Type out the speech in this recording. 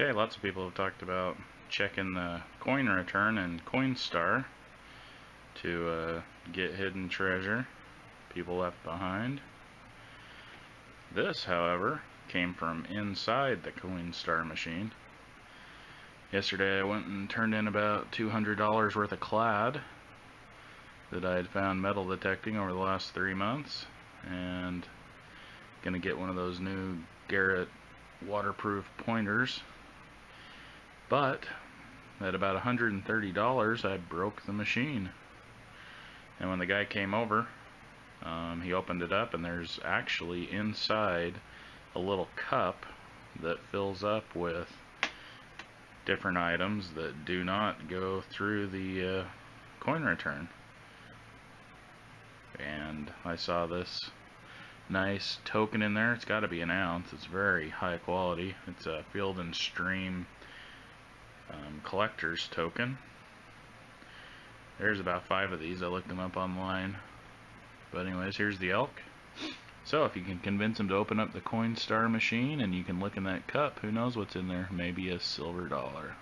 Okay, lots of people have talked about checking the coin return in Coinstar to uh, get hidden treasure people left behind. This, however, came from inside the Coinstar machine. Yesterday I went and turned in about $200 worth of clad that I had found metal detecting over the last three months and gonna get one of those new Garrett waterproof pointers but at about $130 I broke the machine. And when the guy came over um, he opened it up and there's actually inside a little cup that fills up with different items that do not go through the uh, coin return. And I saw this nice token in there. It's got to be an ounce. It's very high quality. It's a field and stream um, collector's token. There's about five of these. I looked them up online. But anyways here's the elk. So if you can convince him to open up the Coinstar machine and you can look in that cup who knows what's in there? Maybe a silver dollar